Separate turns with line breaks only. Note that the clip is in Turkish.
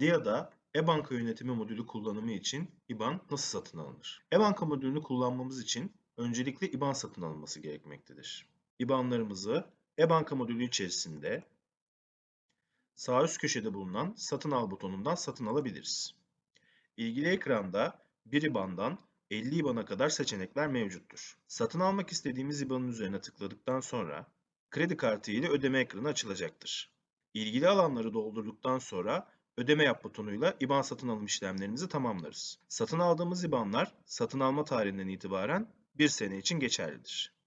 DIA'da e-banka yönetimi modülü kullanımı için IBAN nasıl satın alınır? E-banka modülünü kullanmamız için öncelikle IBAN satın alınması gerekmektedir. IBAN'larımızı e-banka modülü içerisinde sağ üst köşede bulunan satın al butonundan satın alabiliriz. İlgili ekranda bir IBAN'dan 50 IBAN'a kadar seçenekler mevcuttur. Satın almak istediğimiz IBAN'ın üzerine tıkladıktan sonra kredi kartı ile ödeme ekranı açılacaktır. İlgili alanları doldurduktan sonra ödeme yap butonuyla IBAN satın alım işlemlerimizi tamamlarız. Satın aldığımız IBAN'lar satın alma tarihinden itibaren bir sene için geçerlidir.